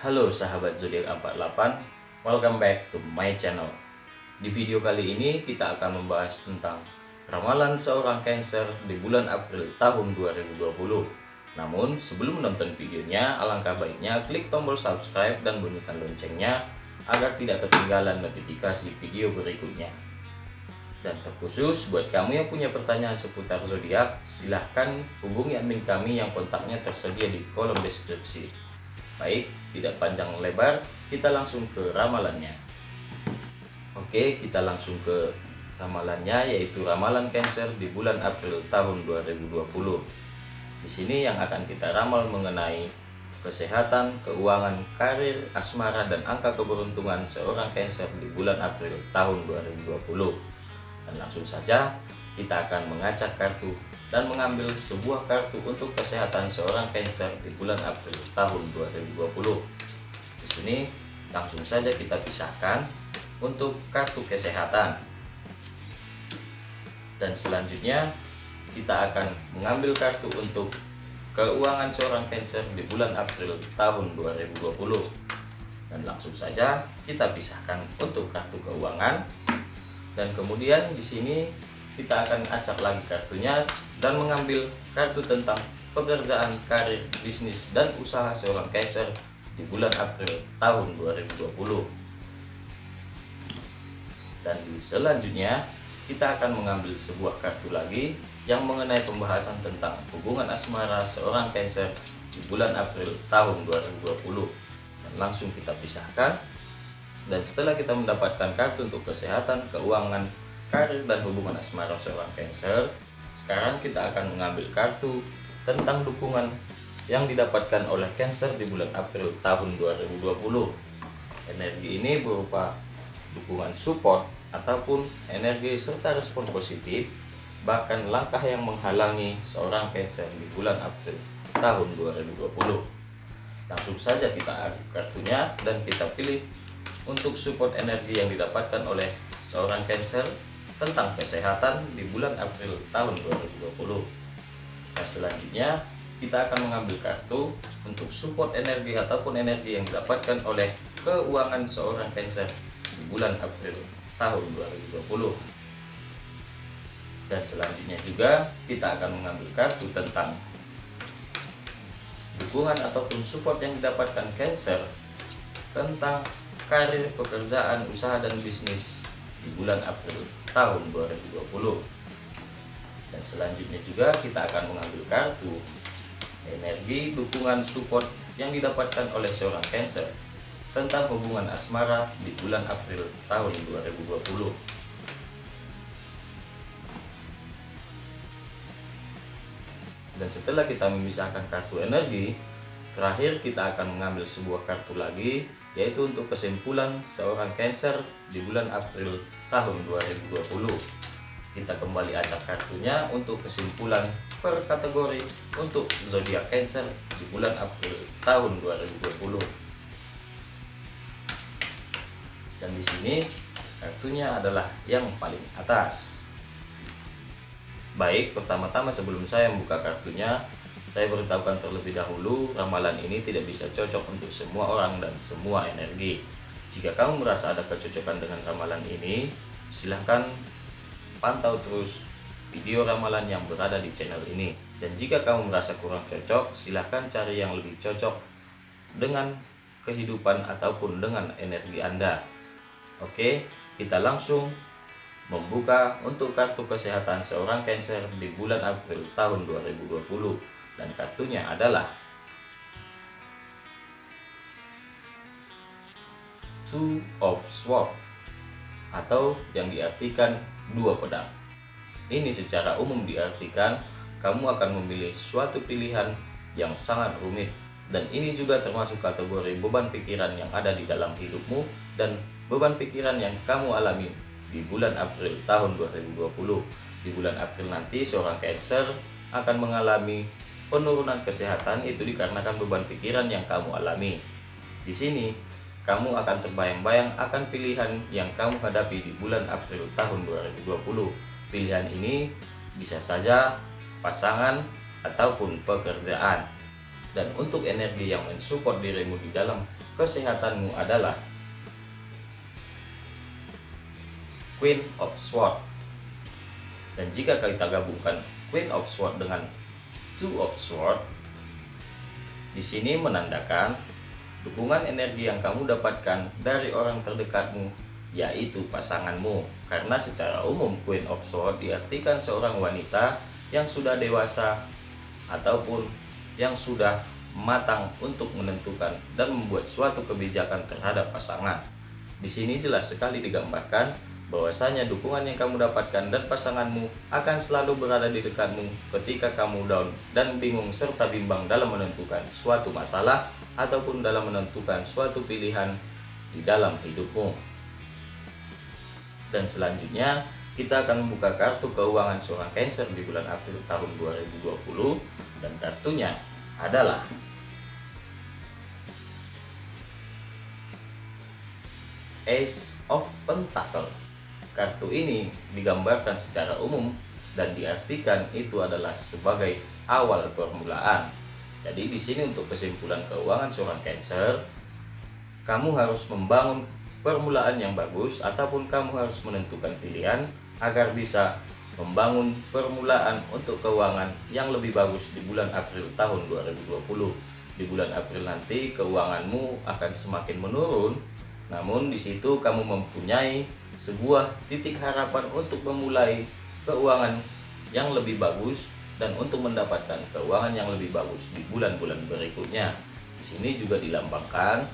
Halo sahabat zodiak 48, welcome back to my channel. Di video kali ini kita akan membahas tentang ramalan seorang Cancer di bulan April tahun 2020. Namun sebelum menonton videonya, alangkah baiknya klik tombol subscribe dan bunyikan loncengnya agar tidak ketinggalan notifikasi video berikutnya. Dan terkhusus buat kamu yang punya pertanyaan seputar zodiak, silahkan hubungi admin kami yang kontaknya tersedia di kolom deskripsi. Baik, tidak panjang lebar, kita langsung ke ramalannya. Oke, kita langsung ke ramalannya yaitu ramalan Cancer di bulan April tahun 2020. Di sini yang akan kita ramal mengenai kesehatan, keuangan, karir, asmara, dan angka keberuntungan seorang Cancer di bulan April tahun 2020. Dan langsung saja kita akan mengacak kartu dan mengambil sebuah kartu untuk kesehatan seorang Cancer di bulan April tahun 2020. Di sini langsung saja kita pisahkan untuk kartu kesehatan. Dan selanjutnya kita akan mengambil kartu untuk keuangan seorang Cancer di bulan April tahun 2020. Dan langsung saja kita pisahkan untuk kartu keuangan. Dan kemudian di sini kita akan acak lagi kartunya dan mengambil kartu tentang pekerjaan, karir, bisnis, dan usaha seorang Kaiser di bulan April tahun 2020. Dan di selanjutnya, kita akan mengambil sebuah kartu lagi yang mengenai pembahasan tentang hubungan asmara seorang Cancer di bulan April tahun 2020. Dan langsung kita pisahkan. Dan setelah kita mendapatkan kartu untuk kesehatan, keuangan, karir dan hubungan asmara seorang Cancer, sekarang kita akan mengambil kartu tentang dukungan yang didapatkan oleh Cancer di bulan April tahun 2020. Energi ini berupa dukungan support ataupun energi serta respon positif, bahkan langkah yang menghalangi seorang Cancer di bulan April tahun 2020. Langsung saja kita aduk kartunya dan kita pilih untuk support energi yang didapatkan oleh seorang Cancer tentang kesehatan di bulan April tahun 2020. Dan selanjutnya kita akan mengambil kartu untuk support energi ataupun energi yang didapatkan oleh keuangan seorang Cancer di bulan April tahun 2020. Dan selanjutnya juga kita akan mengambil kartu tentang dukungan ataupun support yang didapatkan Cancer tentang karir, pekerjaan, usaha, dan bisnis di bulan April tahun 2020 dan selanjutnya juga kita akan mengambil kartu energi dukungan support yang didapatkan oleh seorang Cancer tentang hubungan asmara di bulan April tahun 2020 dan setelah kita memisahkan kartu energi terakhir kita akan mengambil sebuah kartu lagi yaitu untuk kesimpulan seorang Cancer di bulan April tahun 2020. Kita kembali acak kartunya untuk kesimpulan per kategori untuk zodiak Cancer di bulan April tahun 2020. Dan di sini kartunya adalah yang paling atas. Baik, pertama-tama sebelum saya membuka kartunya, saya beritahukan terlebih dahulu, ramalan ini tidak bisa cocok untuk semua orang dan semua energi. Jika kamu merasa ada kecocokan dengan ramalan ini, silahkan pantau terus video ramalan yang berada di channel ini. Dan jika kamu merasa kurang cocok, silahkan cari yang lebih cocok dengan kehidupan ataupun dengan energi Anda. Oke, kita langsung membuka untuk kartu kesehatan seorang Cancer di bulan April tahun 2020 dan kartunya adalah Two of Swords atau yang diartikan dua pedang. Ini secara umum diartikan kamu akan memilih suatu pilihan yang sangat rumit dan ini juga termasuk kategori beban pikiran yang ada di dalam hidupmu dan beban pikiran yang kamu alami di bulan April tahun 2020. Di bulan April nanti seorang Cancer akan mengalami Penurunan kesehatan itu dikarenakan beban pikiran yang kamu alami. Di sini, kamu akan terbayang-bayang akan pilihan yang kamu hadapi di bulan April tahun 2020. Pilihan ini bisa saja pasangan ataupun pekerjaan. Dan untuk energi yang mensupport dirimu di dalam kesehatanmu adalah Queen of Sword. Dan jika kita gabungkan Queen of Sword dengan Two of Sword, di sini menandakan dukungan energi yang kamu dapatkan dari orang terdekatmu, yaitu pasanganmu. Karena secara umum Queen of Sword diartikan seorang wanita yang sudah dewasa ataupun yang sudah matang untuk menentukan dan membuat suatu kebijakan terhadap pasangan. Di sini jelas sekali digambarkan bahwasanya dukungan yang kamu dapatkan dan pasanganmu akan selalu berada di dekatmu ketika kamu down dan bingung serta bimbang dalam menentukan suatu masalah ataupun dalam menentukan suatu pilihan di dalam hidupmu. Dan selanjutnya kita akan membuka kartu keuangan seorang Cancer di bulan April tahun 2020 dan kartunya adalah Ace of Pentacle Kartu ini digambarkan secara umum dan diartikan itu adalah sebagai awal permulaan. Jadi di sini untuk kesimpulan keuangan seorang Cancer, kamu harus membangun permulaan yang bagus ataupun kamu harus menentukan pilihan agar bisa membangun permulaan untuk keuangan yang lebih bagus di bulan April tahun 2020. Di bulan April nanti keuanganmu akan semakin menurun, namun di situ kamu mempunyai sebuah titik harapan untuk memulai keuangan yang lebih bagus dan untuk mendapatkan keuangan yang lebih bagus di bulan-bulan berikutnya. Di sini juga dilambangkan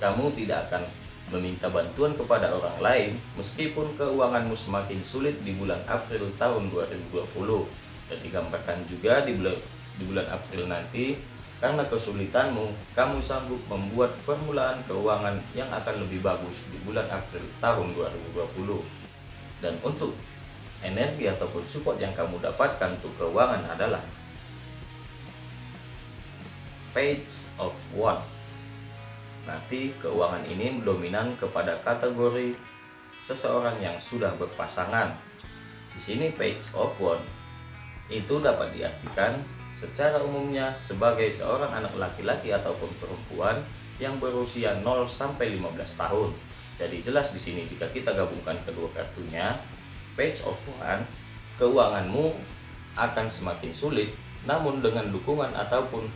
kamu tidak akan meminta bantuan kepada orang lain meskipun keuanganmu semakin sulit di bulan April tahun 2020 dan digambarkan juga di bulan di bulan April nanti karena kesulitanmu, kamu sanggup membuat permulaan keuangan yang akan lebih bagus di bulan April tahun 2020. Dan untuk energi ataupun support yang kamu dapatkan untuk keuangan adalah Page of One. Nanti keuangan ini dominan kepada kategori seseorang yang sudah berpasangan. Di sini Page of One itu dapat diartikan secara umumnya sebagai seorang anak laki-laki ataupun perempuan yang berusia 0 sampai 15 tahun. Jadi jelas di sini jika kita gabungkan kedua kartunya, Page of One, keuanganmu akan semakin sulit, namun dengan dukungan ataupun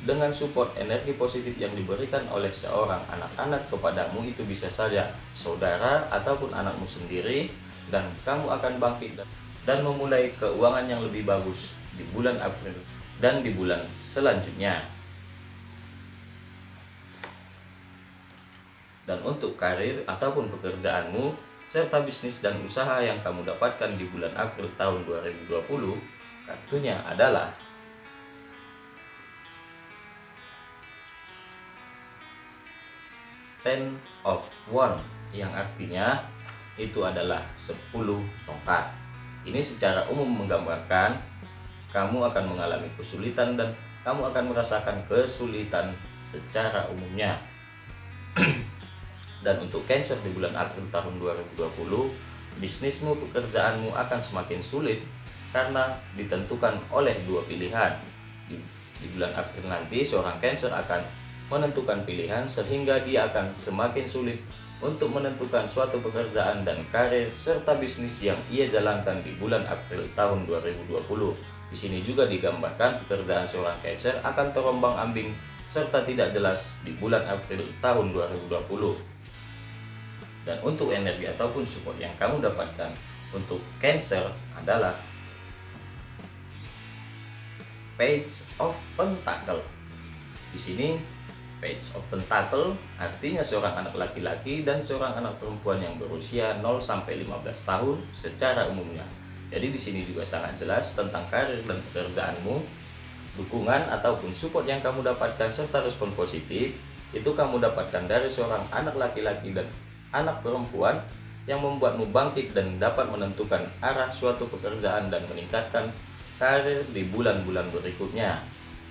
dengan support energi positif yang diberikan oleh seorang anak-anak kepadamu itu bisa saja saudara ataupun anakmu sendiri dan kamu akan bangkit dan memulai keuangan yang lebih bagus di bulan April dan di bulan selanjutnya. Dan untuk karir ataupun pekerjaanmu serta bisnis dan usaha yang kamu dapatkan di bulan April tahun 2020, kartunya adalah Ten of One yang artinya itu adalah 10 tongkat. Ini secara umum menggambarkan kamu akan mengalami kesulitan dan kamu akan merasakan kesulitan secara umumnya. dan untuk Cancer di bulan April tahun 2020, bisnismu, pekerjaanmu akan semakin sulit karena ditentukan oleh dua pilihan. Di, di bulan April nanti, seorang Cancer akan menentukan pilihan sehingga dia akan semakin sulit untuk menentukan suatu pekerjaan dan karir serta bisnis yang ia jalankan di bulan April tahun 2020. Di sini juga digambarkan pekerjaan seorang Cancer akan terombang-ambing serta tidak jelas di bulan April tahun 2020. Dan untuk energi ataupun support yang kamu dapatkan untuk Cancer adalah Page of Pentacle. Di sini Page of Pentacle artinya seorang anak laki-laki dan seorang anak perempuan yang berusia 0 sampai 15 tahun secara umumnya jadi di sini juga sangat jelas tentang karir dan pekerjaanmu, dukungan ataupun support yang kamu dapatkan serta respon positif itu kamu dapatkan dari seorang anak laki-laki dan anak perempuan yang membuatmu bangkit dan dapat menentukan arah suatu pekerjaan dan meningkatkan karir di bulan-bulan berikutnya.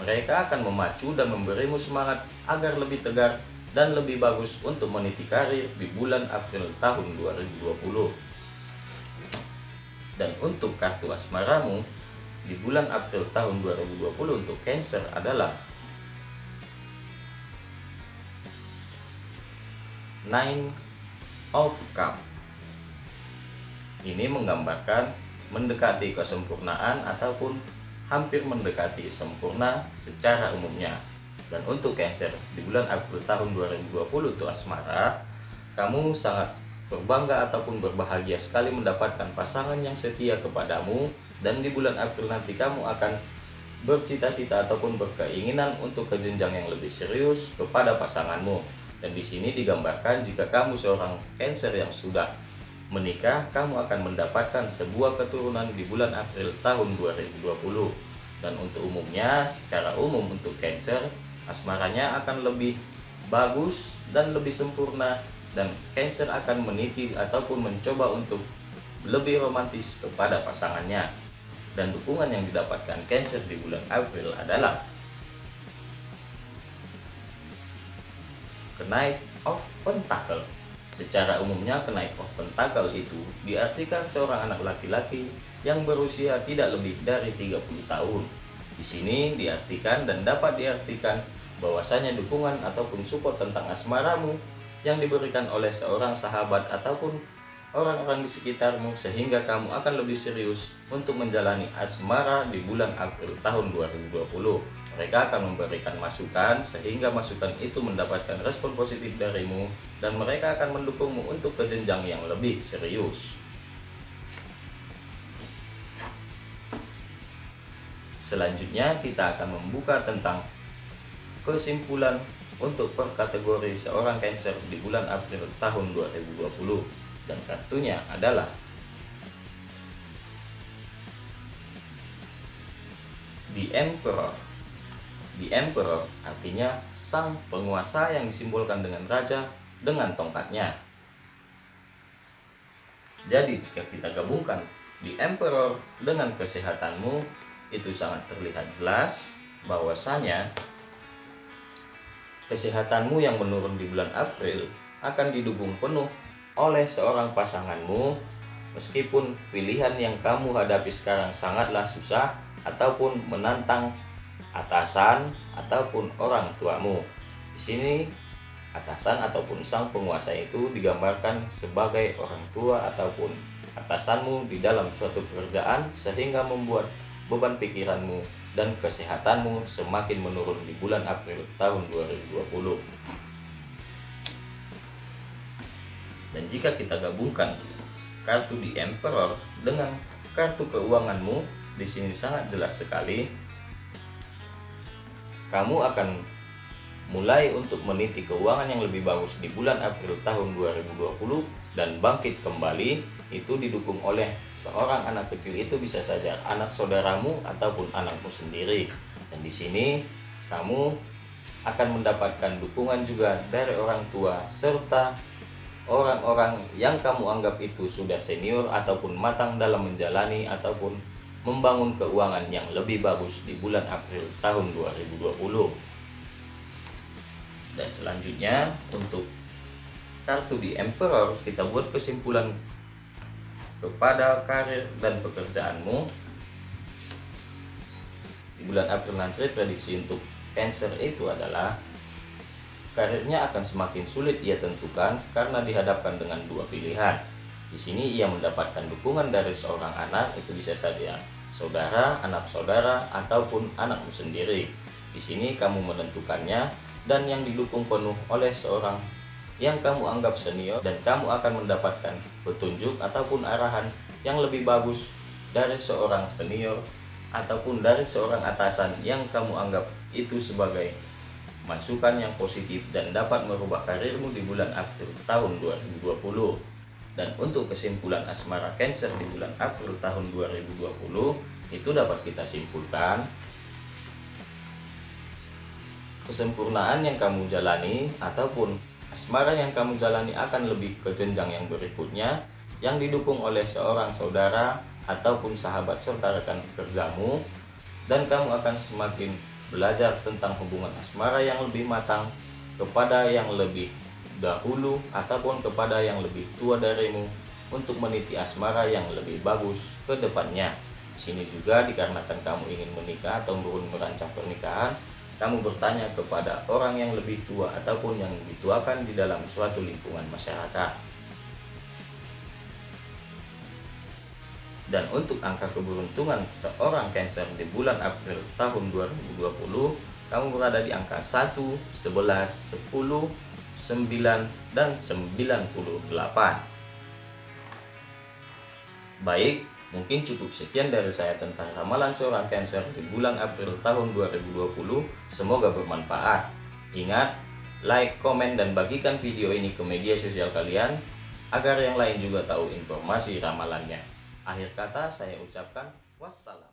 Mereka akan memacu dan memberimu semangat agar lebih tegar dan lebih bagus untuk meniti karir di bulan April tahun 2020. Dan untuk kartu asmaramu di bulan April tahun 2020 untuk Cancer adalah Nine of Cup. Ini menggambarkan mendekati kesempurnaan ataupun hampir mendekati sempurna secara umumnya. Dan untuk Cancer di bulan April tahun 2020 itu asmara, kamu sangat berbangga ataupun berbahagia sekali mendapatkan pasangan yang setia kepadamu dan di bulan April nanti kamu akan bercita-cita ataupun berkeinginan untuk ke jenjang yang lebih serius kepada pasanganmu. Dan di sini digambarkan jika kamu seorang Cancer yang sudah menikah, kamu akan mendapatkan sebuah keturunan di bulan April tahun 2020. Dan untuk umumnya, secara umum untuk Cancer, asmaranya akan lebih bagus dan lebih sempurna dan Cancer akan meniti ataupun mencoba untuk lebih romantis kepada pasangannya dan dukungan yang didapatkan Cancer di bulan April adalah kenaik of pentacle. Secara umumnya kenaik of pentacle itu diartikan seorang anak laki-laki yang berusia tidak lebih dari 30 tahun. Di sini diartikan dan dapat diartikan bahwasanya dukungan ataupun support tentang asmaramu yang diberikan oleh seorang sahabat ataupun orang-orang di sekitarmu sehingga kamu akan lebih serius untuk menjalani asmara di bulan April tahun 2020. Mereka akan memberikan masukan sehingga masukan itu mendapatkan respon positif darimu dan mereka akan mendukungmu untuk ke jenjang yang lebih serius. Selanjutnya kita akan membuka tentang kesimpulan untuk per kategori seorang Cancer di bulan April tahun 2020 dan kartunya adalah The Emperor. The Emperor artinya sang penguasa yang disimbolkan dengan raja dengan tongkatnya. Jadi jika kita gabungkan The Emperor dengan kesehatanmu, itu sangat terlihat jelas bahwasanya kesehatanmu yang menurun di bulan April akan didukung penuh oleh seorang pasanganmu meskipun pilihan yang kamu hadapi sekarang sangatlah susah ataupun menantang atasan ataupun orang tuamu. Di sini atasan ataupun sang penguasa itu digambarkan sebagai orang tua ataupun atasanmu di dalam suatu pekerjaan sehingga membuat beban pikiranmu dan kesehatanmu semakin menurun di bulan April tahun 2020. Dan jika kita gabungkan kartu di Emperor dengan kartu keuanganmu, di sini sangat jelas sekali. Kamu akan mulai untuk meniti keuangan yang lebih bagus di bulan April tahun 2020 dan bangkit kembali itu didukung oleh seorang anak kecil itu bisa saja anak saudaramu ataupun anakmu sendiri dan di sini kamu akan mendapatkan dukungan juga dari orang tua serta orang-orang yang kamu anggap itu sudah senior ataupun matang dalam menjalani ataupun membangun keuangan yang lebih bagus di bulan April tahun 2020 dan selanjutnya untuk kartu di Emperor kita buat kesimpulan kepada karir dan pekerjaanmu. Di bulan April nanti prediksi untuk Cancer itu adalah Karirnya akan semakin sulit ia tentukan karena dihadapkan dengan dua pilihan. Di sini ia mendapatkan dukungan dari seorang anak, itu bisa saja saudara, anak saudara, ataupun anakmu sendiri. Di sini kamu menentukannya dan yang didukung penuh oleh seorang yang kamu anggap senior dan kamu akan mendapatkan petunjuk ataupun arahan yang lebih bagus dari seorang senior ataupun dari seorang atasan yang kamu anggap itu sebagai masukan yang positif dan dapat merubah karirmu di bulan April tahun 2020. Dan untuk kesimpulan asmara Cancer di bulan April tahun 2020 itu dapat kita simpulkan kesempurnaan yang kamu jalani ataupun asmara yang kamu jalani akan lebih ke jenjang yang berikutnya yang didukung oleh seorang saudara ataupun sahabat serta rekan kerjamu dan kamu akan semakin belajar tentang hubungan asmara yang lebih matang kepada yang lebih dahulu ataupun kepada yang lebih tua darimu untuk meniti asmara yang lebih bagus ke depannya. Sini juga dikarenakan kamu ingin menikah atau belum merancang pernikahan, kamu bertanya kepada orang yang lebih tua ataupun yang dituakan di dalam suatu lingkungan masyarakat. Dan untuk angka keberuntungan seorang Cancer di bulan April tahun 2020, kamu berada di angka 1, 11, 10, 9, dan 98. Baik, mungkin cukup sekian dari saya tentang ramalan seorang Cancer di bulan April tahun 2020. Semoga bermanfaat. Ingat, like, komen, dan bagikan video ini ke media sosial kalian agar yang lain juga tahu informasi ramalannya. Akhir kata saya ucapkan wassalam.